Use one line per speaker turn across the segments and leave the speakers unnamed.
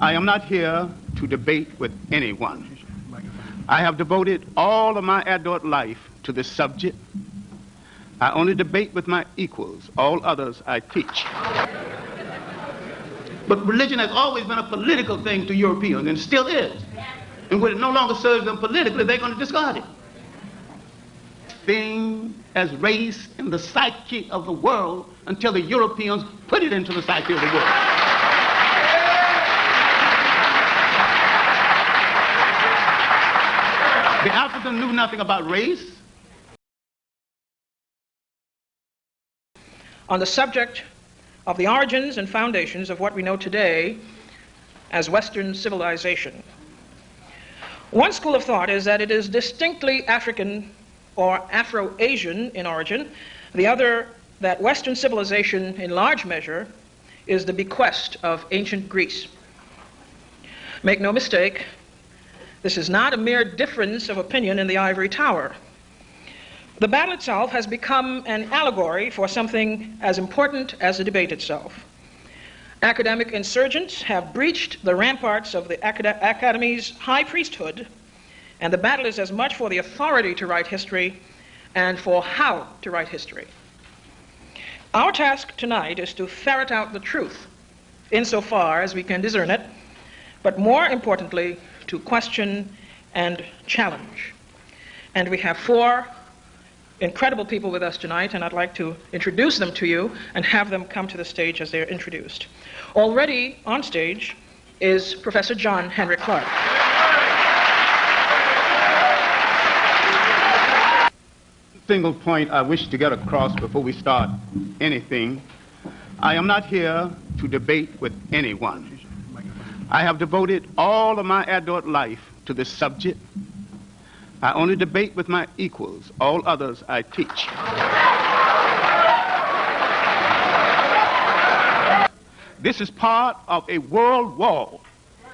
I am not here to debate with anyone. I have devoted all of my adult life to this subject. I only debate with my equals. All others I teach. But religion has always been a political thing to Europeans and still is. And when it no longer serves them politically, they're going to discard it. Thing as race in the psyche of the world until the Europeans put it into the psyche of the world. The African knew nothing about race.
On the subject of the origins and foundations of what we know today as Western civilization. One school of thought is that it is distinctly African or Afro-Asian in origin. The other, that Western civilization in large measure is the bequest of ancient Greece. Make no mistake, this is not a mere difference of opinion in the ivory tower. The battle itself has become an allegory for something as important as the debate itself. Academic insurgents have breached the ramparts of the acad Academy's high priesthood, and the battle is as much for the authority to write history and for how to write history. Our task tonight is to ferret out the truth insofar as we can discern it, but more importantly, to question and challenge. And we have four incredible people with us tonight, and I'd like to introduce them to you and have them come to the stage as they're introduced. Already on stage is Professor John Henrik Clarke.
Single point I wish to get across before we start anything. I am not here to debate with anyone. I have devoted all of my adult life to this subject. I only debate with my equals. All others I teach. This is part of a world war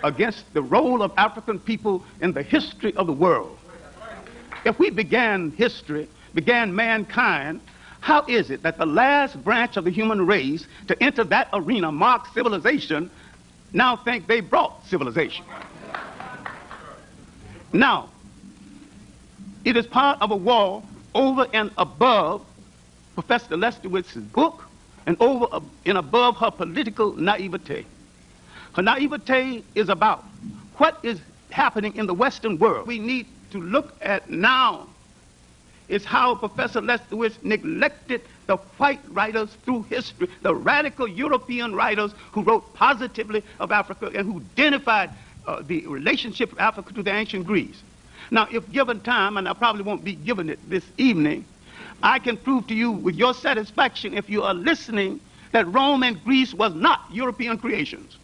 against the role of African people in the history of the world. If we began history, began mankind, how is it that the last branch of the human race to enter that arena marked civilization now think they brought civilization. Now, it is part of a war over and above Professor Lefkowitz's book and over and above her political naivete. Her naivete is about what is happening in the Western world. We need to look at now is how Professor Lefkowitz neglected the white writers through history, the radical European writers who wrote positively of Africa and who identified uh, the relationship of Africa to the ancient Greece. Now, if given time, and I probably won't be given it this evening, I can prove to you with your satisfaction, if you are listening, that Rome and Greece was not European creations.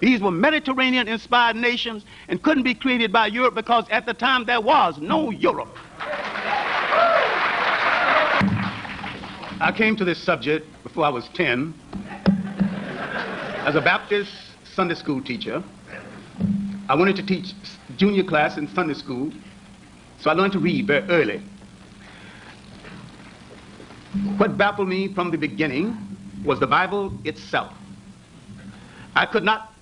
These were Mediterranean-inspired nations and couldn't be created by Europe because at the time there was no Europe. I came to this subject before I was 10 as a Baptist Sunday school teacher. I wanted to teach junior class in Sunday school, so I learned to read very early. What baffled me from the beginning was the Bible itself. I could not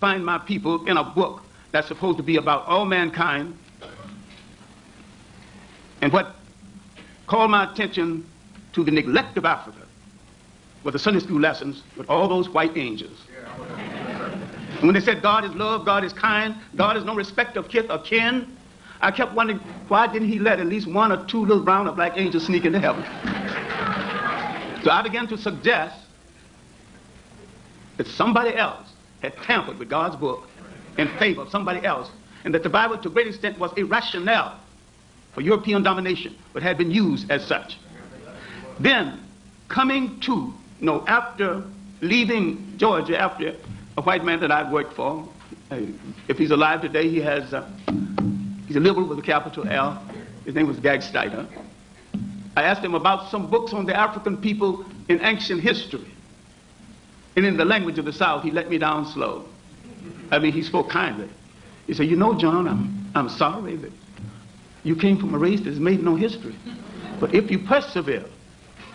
find my people in a book that's supposed to be about all mankind. And what called my attention to the neglect of Africa were the Sunday school lessons with all those white angels. And when they said God is love, God is kind, God is no respect of kith or kin, I kept wondering, why didn't he let at least one or two little brown or black angels sneak into heaven? So I began to suggest that somebody else had tampered with God's book in favor of somebody else, and that the Bible, to a great extent, was a rationale for European domination, but had been used as such. Then, coming to, know, after leaving Georgia, after a white man that I'd worked for, uh, if he's alive today, he has, uh, he's a liberal with a capital L. His name was Gagsteiner. I asked him about some books on the African people in ancient history. And in the language of the South, he let me down slow. I mean, he spoke kindly. He said, you know, John, I'm, I'm sorry that you came from a race that's made no history. But if you persevere,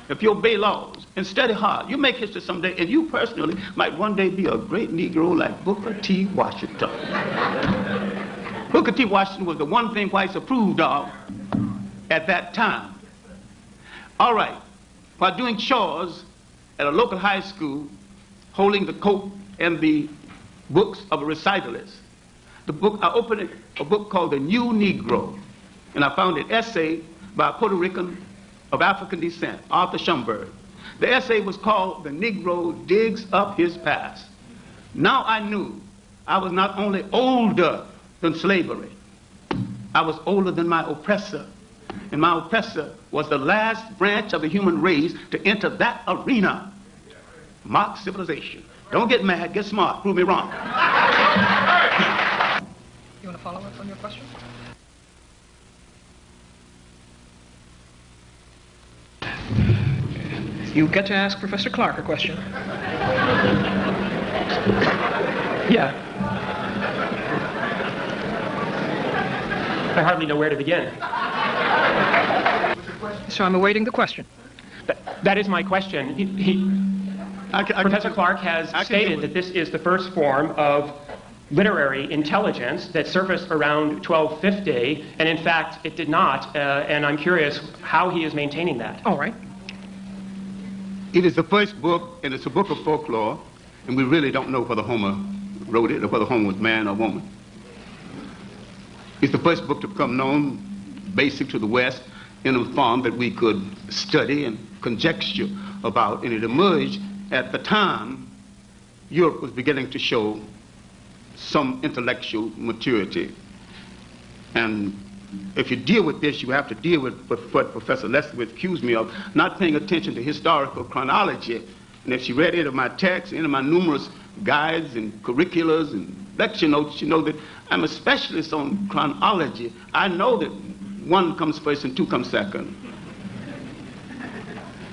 if you obey laws and study hard. You make history someday, and you personally might one day be a great Negro like Booker T. Washington. Booker T. Washington was the one thing whites approved of at that time. All right, while doing chores at a local high school, holding the coat and the books of a recitalist, the book, I opened a book called The New Negro, and I found an essay by a Puerto Rican of African descent, Arthur Schomburg. The essay was called The Negro Digs Up His Past. Now I knew I was not only older than slavery, I was older than my oppressor. And my oppressor was the last branch of the human race to enter that arena, mock civilization. Don't get mad, get smart, prove me wrong.
You want to follow up on your question? You get to ask Professor Clarke a question.
Yeah. I hardly know where to begin.
So I'm awaiting the question.
That, that is my question. He, he,
I can- I
Professor Clarke has stated that this is the first form of literary intelligence that surfaced around 1250, and in fact, it did not. Uh, and I'm curious how he is maintaining that.
All right.
It is the first book, and it's a book of folklore, and we really don't know whether Homer wrote it or whether Homer was man or woman. It's the first book to become known, basic to the West, in a form that we could study and conjecture about, and it emerged at the time Europe was beginning to show some intellectual maturity. And if you deal with this, you have to deal with what Professor Leslie accused me of, not paying attention to historical chronology. And if she read any of my texts, any of my numerous guides and curriculars and lecture notes, you know that I'm a specialist on chronology. I know that one comes first and two comes second.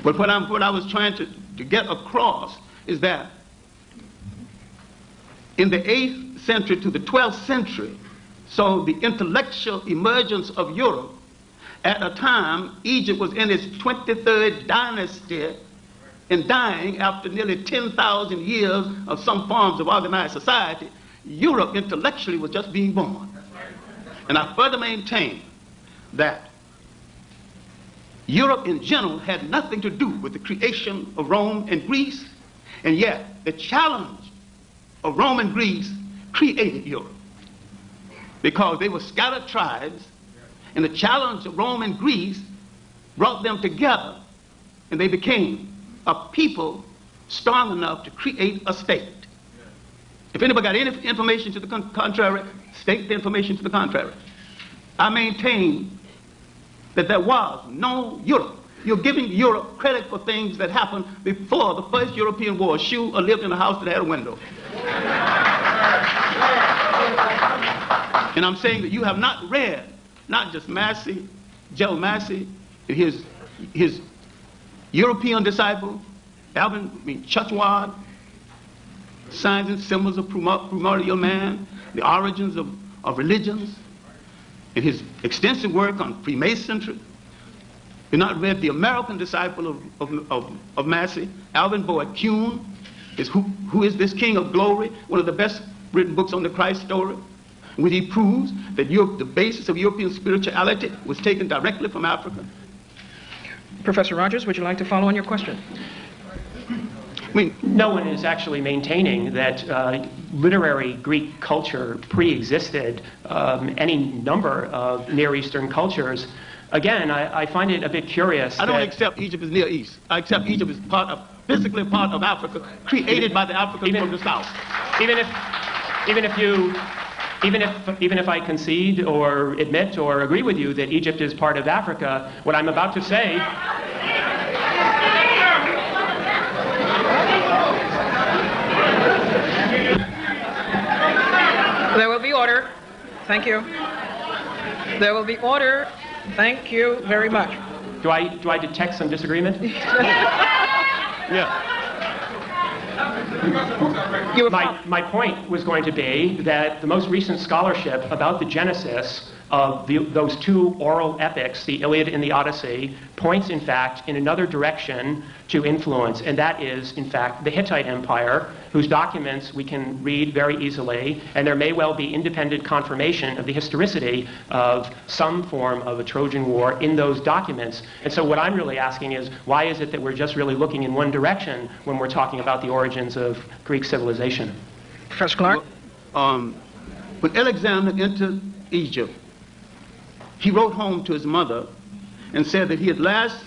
But what, what I was trying to, to get across is that in the 8th century to the 12th century, so the intellectual emergence of Europe, at a time Egypt was in its 23rd dynasty and dying after nearly 10,000 years of some forms of organized society, Europe intellectually was just being born. And I further maintain that Europe in general had nothing to do with the creation of Rome and Greece, and yet the challenge of Rome and Greece created Europe because they were scattered tribes, and the challenge of Rome and Greece brought them together, and they became a people strong enough to create a state. If anybody got any information to the contrary, state the information to the contrary. I maintain that there was no Europe. You're giving Europe credit for things that happened before the first European war. Shoe or lived in a house that had a window. And I'm saying that you have not read not just Massey, Joe Massey, his, his European disciple, Alvin I mean, Churchward, Signs and Symbols of Primordial Man, The Origins of, of Religions, and his extensive work on Freemasonry. You've not read the American disciple of, of, of, of Massey, Alvin Boyd Kuhn, is who, who is this King of Glory, one of the best written books on the Christ story, when he proves that Europe, the basis of European spirituality was taken directly from Africa.
Professor Rogers, would you like to follow on your question?
I mean,
No one is actually maintaining that uh, literary Greek culture pre-existed um, any number of Near Eastern cultures. Again, I, I find it a bit curious.
I don't
that
accept Egypt as Near East. I accept Egypt as part of, physically part of Africa, created by the Africans
Even-
from the South.
even if, even if you, even if, even if I concede or admit or agree with you that Egypt is part of Africa, what I'm about to say
There will be order. Thank you. There will be order. Thank you very much.
Do I, do I detect some disagreement?
Yeah.
You
My, my point was going to be that the most recent scholarship about the Genesis of the, those two oral epics, the Iliad and the Odyssey, points, in fact, in another direction to influence, and that is, in fact, the Hittite Empire, whose documents we can read very easily, and there may well be independent confirmation of the historicity of some form of a Trojan War in those documents. And so, what I'm really asking is, why is it that we're just really looking in one direction when we're talking about the origins of Greek civilization?
Professor Clarke?
Um, when Alexander entered Egypt, he wrote home to his mother and said that he at last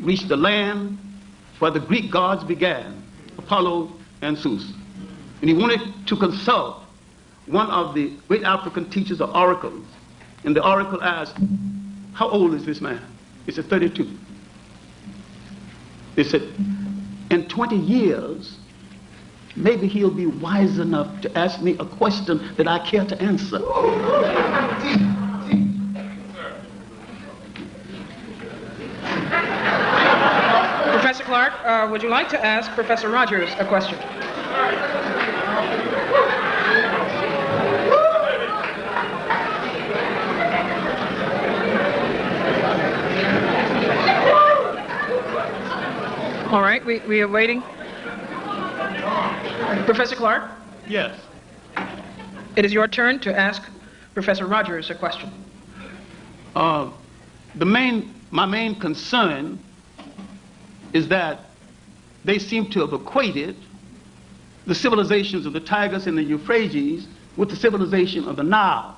reached the land where the Greek gods began, Apollo and Zeus. And he wanted to consult one of the great African teachers of oracles. And the oracle asked, How old is this man? He said, 32. They said, In 20 years, maybe he'll be wise enough to ask me a question that I care to answer.
Clarke, uh, would you like to ask Professor Rogers a question? All right, we, we are waiting. Professor Clarke,
Yes.
it is your turn to ask Professor Rogers a question.
Uh, the main, my main concern is that they seem to have equated the civilizations of the Tigris and the Euphrates with the civilization of the Nile.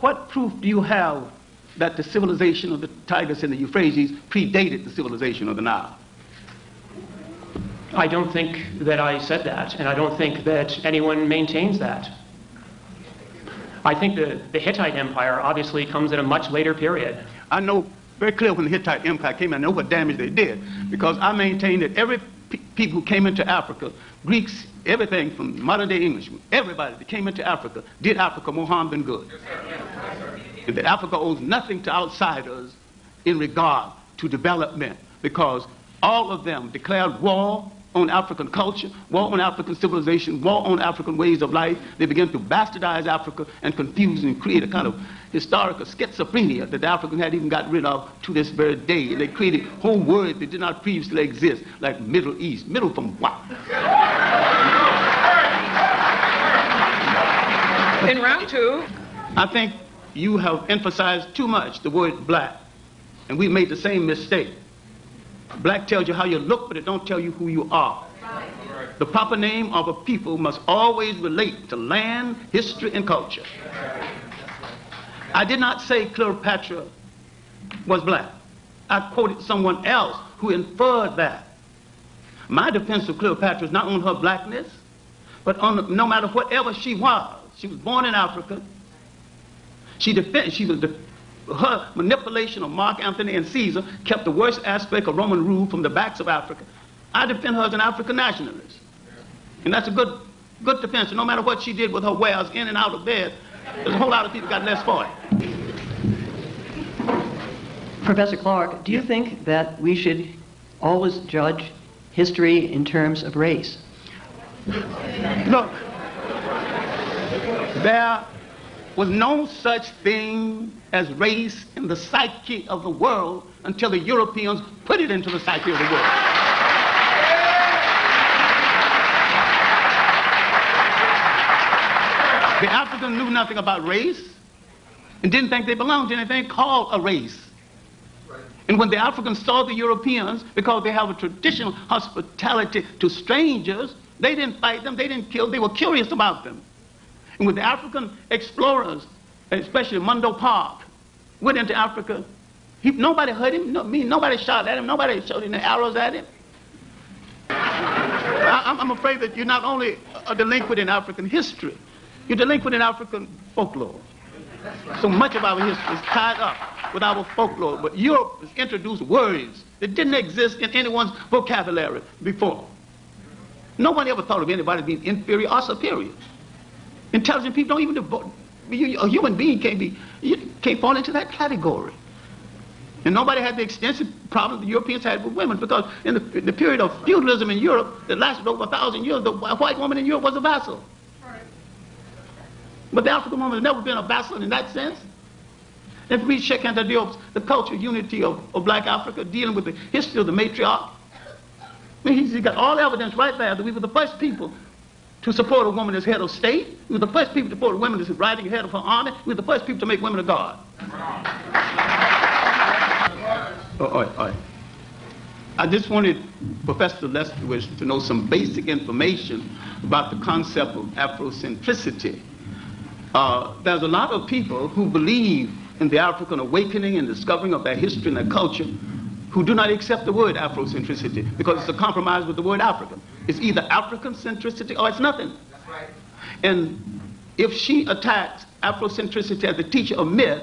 What proof do you have that the civilization of the Tigris and the Euphrates predated the civilization of the Nile?
I don't think that I said that, and I don't think that anyone maintains that. I think the, the Hittite Empire obviously comes at a much later period.
I know very clear when the Hittite Empire came, I know what damage they did because I maintain that every pe- people who came into Africa, Greeks, everything from modern day English, everybody that came into Africa did Africa more harm than good. And that Africa owes nothing to outsiders in regard to development because all of them declared war on African culture, war on African civilization, war on African ways of life. They began to bastardize Africa and confuse and create a kind of historical schizophrenia that the Africans had even got rid of to this very day. And they created whole words that did not previously exist, like Middle East. Middle from what?
In round two,
I think you have emphasized too much the word black, and we made the same mistake. Black tells you how you look, but it don't tell you who you are. The proper name of a people must always relate to land, history, and culture. I did not say Cleopatra was black. I quoted someone else who inferred that. My defense of Cleopatra is not on her blackness, but on no matter whatever she was. She was born in Africa. She defend, she was de- her manipulation of Mark Antony and Caesar kept the worst aspect of Roman rule from the backs of Africa. I defend her as an African nationalist. And that's a good good defense. No matter what she did with her wares in and out of bed, there's a whole lot of people got less for it.
Professor Clarke, do you think that we should always judge history in terms of race?
Look, there was no such thing as race in the psyche of the world until the Europeans put it into the psyche of the world. The Africans knew nothing about race and didn't think they belonged to anything called a race. And when the Africans saw the Europeans, because they have a traditional hospitality to strangers, they didn't fight them, they didn't kill, they were curious about them. And when the African explorers, especially Mungo Park, went into Africa, he, nobody hurt him, no, me, nobody shot at him, nobody shot any arrows at him. I, I'm- I'm afraid that you're not only a delinquent in African history, you're delinquent in African folklore. So much of our history is tied up with our folklore, but Europe has introduced words that didn't exist in anyone's vocabulary before. Nobody ever thought of anybody being inferior or superior. Intelligent people don't even. You- A human being can't be, you can't fall into that category. And nobody had the extensive problem the Europeans had with women because in the, in the period of feudalism in Europe that lasted over a thousand years, the white woman in Europe was a vassal. But the African woman has never been a vassal in that sense. If we Cheikh Anta Diop's The Culture Unity of, of Black Africa, dealing with the history of the matriarch, I mean, he's got all evidence right there that we were the first people to support a woman as head of state. We were the first people to support a woman as riding head of her army. We were the first people to make women a god. Oh, all right, all right. I just wanted Professor Lefkowitz to know some basic information about the concept of Afrocentricity. Uh, there's a lot of people who believe in the African awakening and discovering of their history and their culture who do not accept the word Afrocentricity because it's a compromise with the word African. It's either African centricity or it's nothing. Right. And if she attacks Afrocentricity as a teacher of myth,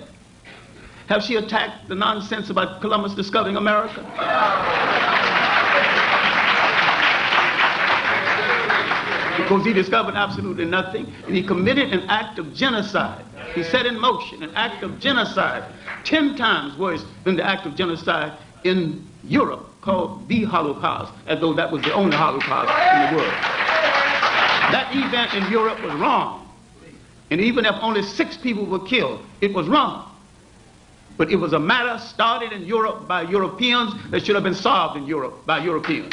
have she attacked the nonsense about Columbus discovering America? because he discovered absolutely nothing, and he committed an act of genocide. He set in motion an act of genocide, ten times worse than the act of genocide in Europe called the Holocaust, as though that was the only Holocaust in the world. That event in Europe was wrong. And even if only six people were killed, it was wrong. But it was a matter started in Europe by Europeans that should have been solved in Europe by Europeans.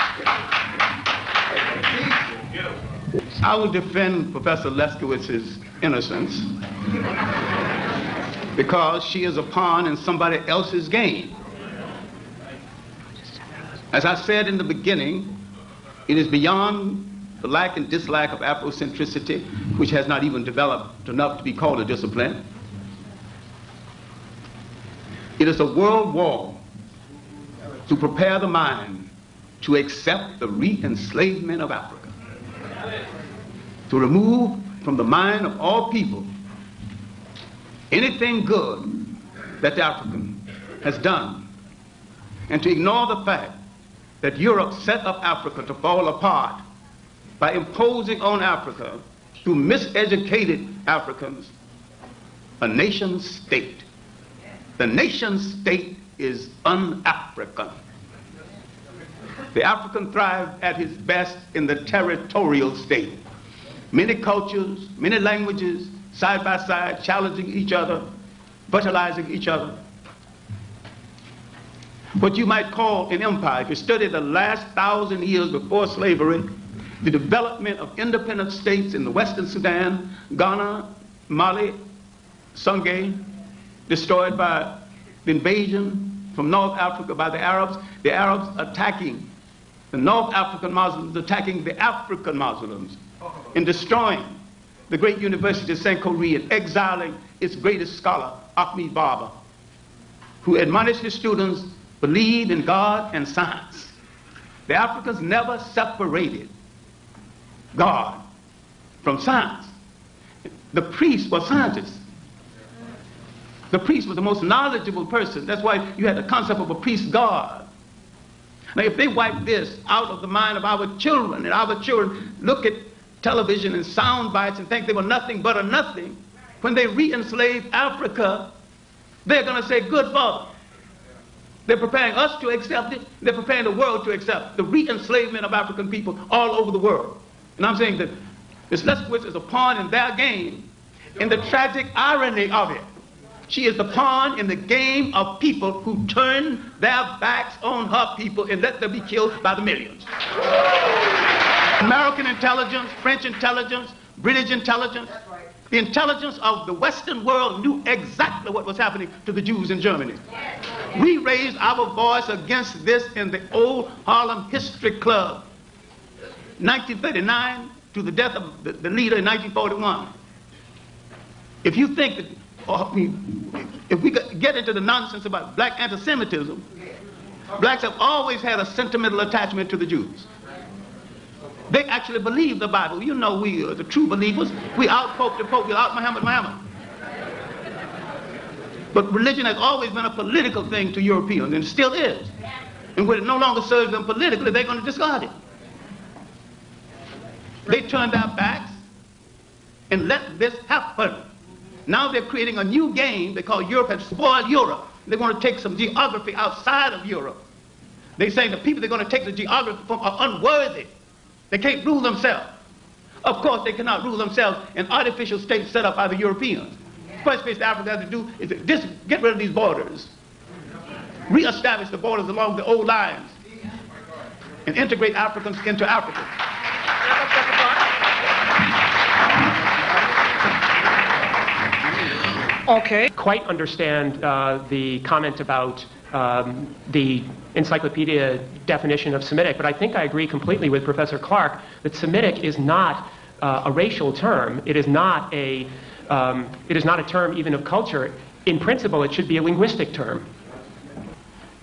I will defend Professor Lefkowitz's innocence because she is a pawn in somebody else's game. As I said in the beginning, it is beyond the lack and dislike of Afrocentricity, which has not even developed enough to be called a discipline. It is a world war to prepare the mind to accept the re-enslavement of Africa to remove from the mind of all people anything good that the African has done, and to ignore the fact that Europe set up Africa to fall apart by imposing on Africa, through miseducated Africans, a nation state. The nation state is un-African. The African thrived at his best in the territorial state many cultures, many languages, side by side, challenging each other, fertilizing each other. What you might call an empire. If you study the last thousand years before slavery, the development of independent states in the Western Sudan, Ghana, Mali, Songhay, destroyed by the invasion from North Africa by the Arabs, the Arabs attacking the North African Muslims, attacking the African Muslims, in destroying the great University of St. and exiling its greatest scholar, Ahmed Baba, who admonished his students, believe in God and science. The Africans never separated God from science. The priest was scientist. The priest was the most knowledgeable person. That's why you had the concept of a priest God. Now, if they wipe this out of the mind of our children, and our children look at television and sound bites and think they were nothing but a nothing, when they re-enslave Africa, they're going to say, good father. They're preparing us to accept it. They're preparing the world to accept the re-enslavement of African people all over the world. And I'm saying that Ms. Lefkowitz is a pawn in their game. And the tragic irony of it, she is the pawn in the game of people who turn their backs on her people and let them be killed by the millions. American intelligence, French intelligence, British intelligence, the intelligence of the Western world knew exactly what was happening to the Jews in Germany. We raised our voice against this in the old Harlem History Club, 1939 to the death of the, the leader in 1941. If you think that, or, if we get into the nonsense about black anti-Semitism, blacks have always had a sentimental attachment to the Jews. They actually believe the Bible. You know we are the true believers. We out Pope the Pope, we out Muhammad Muhammad. But religion has always been a political thing to Europeans, and still is. And when it no longer serves them politically, they're going to discard it. They turned their backs and let this happen. Now they're creating a new game because Europe has spoiled Europe. They want to take some geography outside of Europe. They say the people they're going to take the geography from are unworthy. They can't rule themselves. Of course, they cannot rule themselves in artificial states set up by the Europeans. first place Africa has to do is to dis- get rid of these borders, reestablish the borders along the old lines, and integrate Africans into Africa.
Okay.
quite understand uh, the comment about um, the encyclopedia definition of Semitic, but I think I agree completely with Professor Clarke that Semitic is not uh, a racial term. It is not a, um, it is not a term even of culture. In principle, it should be a linguistic term.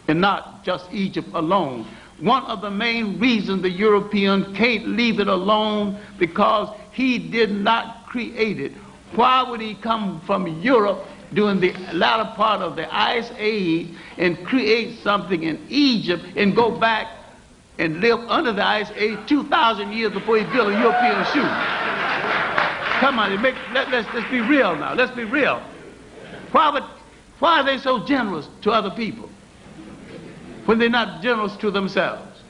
and not just Egypt alone. One of the main reasons the European can't leave it alone because he did not create it. Why would he come from Europe during the latter part of the Ice Age and create something in Egypt and go back and live under the Ice Age 2,000 years before he built a European shoe? Come on, make, let, let's, let's be real now. Let's be real. Why, would, why are they so generous to other people? when they're not generous to themselves.